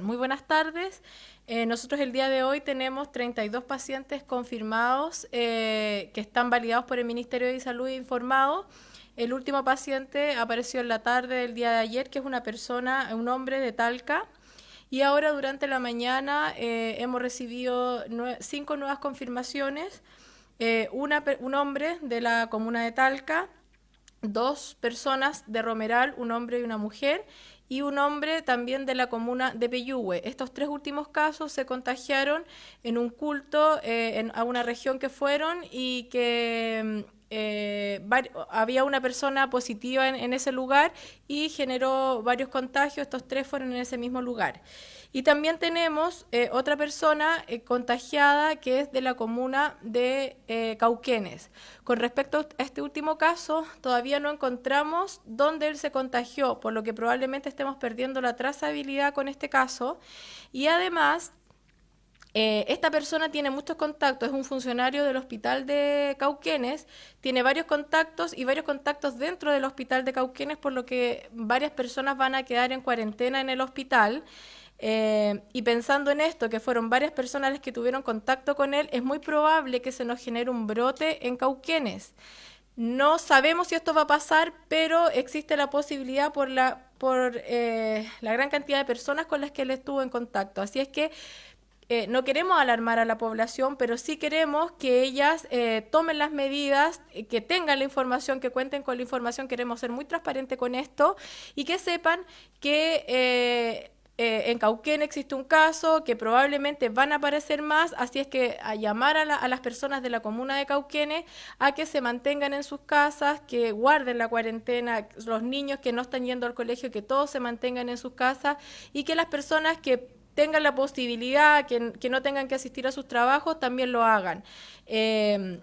Muy buenas tardes. Eh, nosotros el día de hoy tenemos 32 pacientes confirmados eh, que están validados por el Ministerio de Salud e informados. El último paciente apareció en la tarde del día de ayer, que es una persona, un hombre de Talca. Y ahora durante la mañana eh, hemos recibido cinco nuevas confirmaciones. un hombre de la comuna de Talca, dos personas de Romeral, un hombre y una mujer, y un hombre también de la comuna de Peyúgue. Estos tres últimos casos se contagiaron en un culto eh, en, a una región que fueron y que mm, eh, había una persona positiva en, ese lugar y generó varios contagios, estos tres fueron en ese mismo lugar. Y también tenemos eh, otra persona eh, contagiada que es de la comuna de Cauquenes. Con respecto a este último caso, todavía no encontramos dónde él se contagió, por lo que probablemente estemos perdiendo la trazabilidad con este caso. Y además eh, esta persona tiene muchos contactos, es un funcionario del hospital de Cauquenes, tiene varios contactos y varios contactos dentro del hospital de Cauquenes, por lo que varias personas van a quedar en cuarentena en el hospital. Eh, y pensando en esto, que fueron varias personas las que tuvieron contacto con él, es muy probable que se nos genere un brote en Cauquenes. No sabemos si esto va a pasar, pero existe la posibilidad por la, eh, la gran cantidad de personas con las que él estuvo en contacto. Así es que eh, no queremos alarmar a la población, pero sí queremos que ellas eh, tomen las medidas, eh, que tengan la información, que cuenten con la información. Queremos ser muy transparentes con esto y que sepan que en Cauquén existe un caso, que probablemente van a aparecer más, así es que a llamar a, a, las personas de la comuna de Cauquenes a que se mantengan en sus casas, que guarden la cuarentena, los niños que no están yendo al colegio, que todos se mantengan en sus casas y que las personas que tengan la posibilidad, que, no tengan que asistir a sus trabajos, también lo hagan. Eh,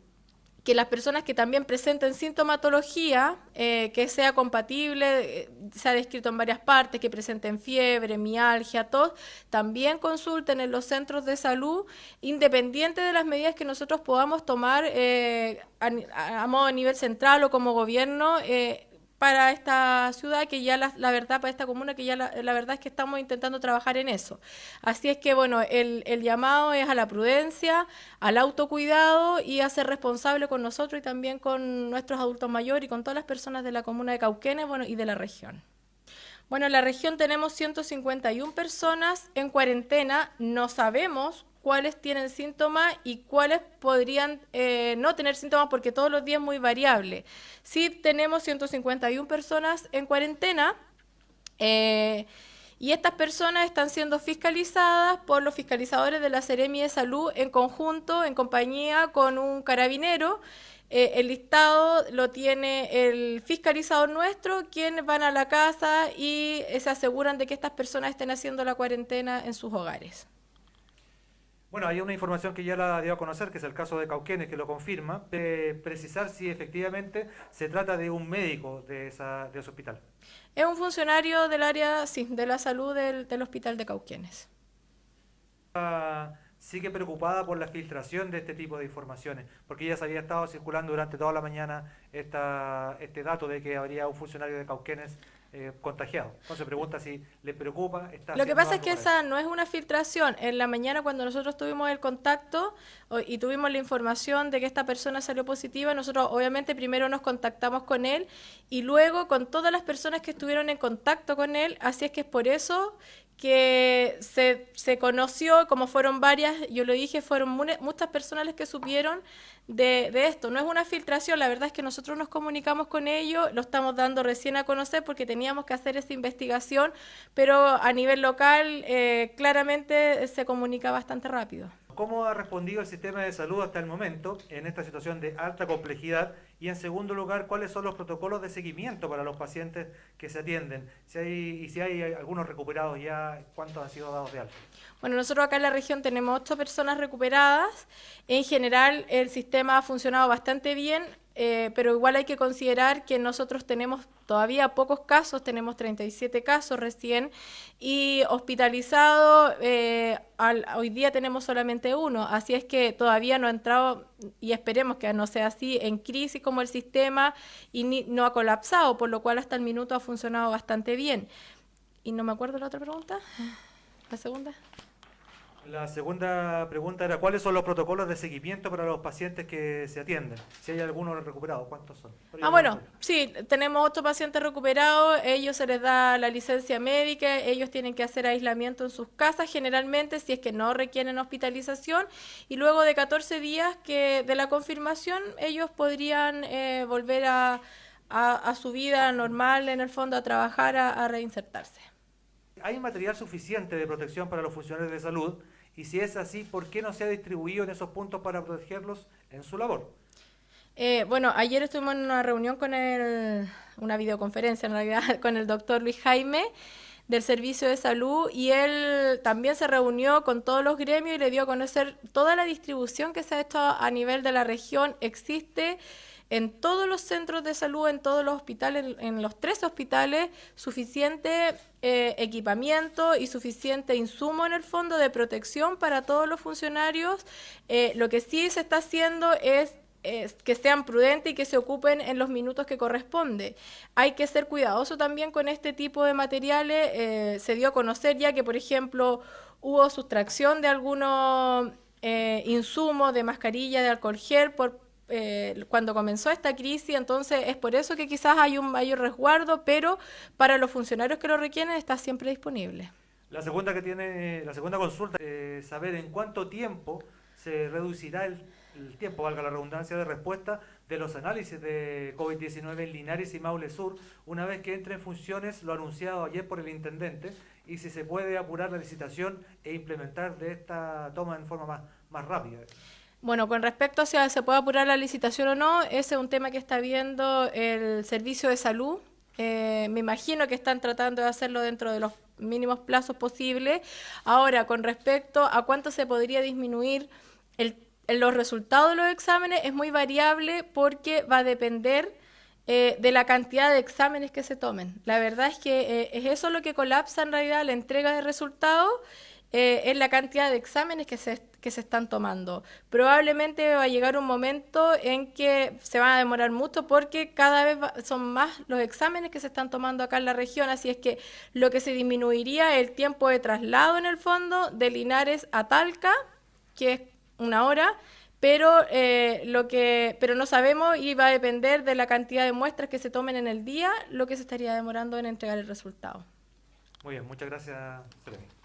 que las personas que también presenten sintomatología eh, que sea compatible, eh, se ha descrito en varias partes, que presenten fiebre, mialgia, tos, también consulten en los centros de salud, independiente de las medidas que nosotros podamos tomar a, modo a nivel central o como gobierno para esta ciudad, que ya la, la verdad, para esta comuna, que ya la, la, verdad es que estamos intentando trabajar en eso. Así es que, bueno, el, el llamado es a la prudencia, al autocuidado y a ser responsable con nosotros y también con nuestros adultos mayores y con todas las personas de la comuna de Cauquenes, bueno, y de la región. Bueno, en la región tenemos 151 personas en cuarentena, no sabemos cuáles tienen síntomas y cuáles podrían eh, no tener síntomas porque todos los días es muy variable. Sí tenemos 151 personas en cuarentena eh, y estas personas están siendo fiscalizadas por los fiscalizadores de la Seremi de Salud en conjunto, en compañía con un carabinero. Eh, el listado lo tiene el fiscalizador nuestro, quienes van a la casa y se aseguran de que estas personas estén haciendo la cuarentena en sus hogares. Bueno, hay una información que ya la dio a conocer, que es el caso de Cauquenes, que lo confirma, de precisar si efectivamente se trata de un médico de, esa, de ese hospital. Es un funcionario del área, sí, de la salud del, del hospital de Cauquenes. Ah, sigue preocupada por la filtración de este tipo de informaciones, porque ya se había estado circulando durante toda la mañana esta, este dato de que habría un funcionario de Cauquenes eh, contagiado. Entonces pregunta si le preocupa. Lo que pasa es que esa no es una filtración. En la mañana cuando nosotros tuvimos el contacto y tuvimos la información de que esta persona salió positiva, nosotros obviamente primero nos contactamos con él y luego con todas las personas que estuvieron en contacto con él. Así es que es por eso que se, se, conoció, como fueron varias, yo lo dije, fueron muchas personas que supieron de, de, esto. No es una filtración, la verdad es que nosotros nos comunicamos con ellos, lo estamos dando recién a conocer porque teníamos que hacer esta investigación, pero a nivel local eh, claramente se comunica bastante rápido. ¿Cómo ha respondido el sistema de salud hasta el momento en esta situación de alta complejidad? Y en segundo lugar, ¿cuáles son los protocolos de seguimiento para los pacientes que se atienden? Si hay, y si hay algunos recuperados ya, ¿cuántos han sido dados de alta? Bueno, nosotros acá en la región tenemos ocho personas recuperadas. En general, el sistema ha funcionado bastante bien. Eh, pero igual hay que considerar que nosotros tenemos todavía pocos casos, tenemos 37 casos recién, y hospitalizado eh, hoy día tenemos solamente uno, así es que todavía no ha entrado, y esperemos que no sea así, en crisis como el sistema y no ha colapsado, por lo cual hasta el minuto ha funcionado bastante bien. Y no me acuerdo la otra pregunta. la segunda. La segunda pregunta era, ¿cuáles son los protocolos de seguimiento para los pacientes que se atienden? Si hay algunos recuperados, ¿cuántos son? Ah, bueno, sí, tenemos otros pacientes recuperados, ellos se les da la licencia médica, ellos tienen que hacer aislamiento en sus casas generalmente si es que no requieren hospitalización y luego de 14 días que de la confirmación ellos podrían eh, volver a, su vida normal, en el fondo, a trabajar, a reinsertarse. ¿Hay material suficiente de protección para los funcionarios de salud? Y si es así, ¿por qué no se ha distribuido en esos puntos para protegerlos en su labor? Eh, bueno, ayer estuvimos en una reunión con el, una videoconferencia en realidad, con el doctor Luis Jaime del Servicio de Salud y él también se reunió con todos los gremios y le dio a conocer toda la distribución que se ha hecho a nivel de la región. Existe en todos los centros de salud, en todos los hospitales, en los tres hospitales, suficiente eh, equipamiento y suficiente insumo en el fondo de protección para todos los funcionarios. Eh, lo que sí se está haciendo es que sean prudentes y que se ocupen en los minutos que corresponde. Hay que ser cuidadoso también con este tipo de materiales. Eh, se dio a conocer ya que, por ejemplo, hubo sustracción de algunos insumos de mascarilla, de alcohol gel por eh, cuando comenzó esta crisis, entonces es por eso que quizás hay un mayor resguardo, pero para los funcionarios que lo requieren está siempre disponible. La segunda que tiene, la segunda consulta, es saber en cuánto tiempo se reducirá el, tiempo, valga la redundancia, de respuesta de los análisis de COVID-19 en Linares y Maule Sur, una vez que entre en funciones lo anunciado ayer por el intendente, y si se puede apurar la licitación e implementar de esta toma en forma más rápida. Bueno, con respecto a si se puede apurar la licitación o no, ese es un tema que está viendo el Servicio de Salud. Eh, me imagino que están tratando de hacerlo dentro de los mínimos plazos posibles. Ahora, con respecto a cuánto se podría disminuir el, los resultados de los exámenes, es muy variable porque va a depender eh, de la cantidad de exámenes que se tomen. La verdad es que eh, es eso lo que colapsa en realidad la entrega de resultados eh, es la cantidad de exámenes que se, que se están tomando. Probablemente va a llegar un momento en que se van a demorar mucho porque cada vez son más los exámenes que se están tomando acá en la región, así es que lo que se disminuiría es el tiempo de traslado en el fondo de Linares a Talca, que es una hora, pero eh, lo que pero no sabemos y va a depender de la cantidad de muestras que se tomen en el día lo que se estaría demorando en entregar el resultado. Muy bien, muchas gracias, Seremi.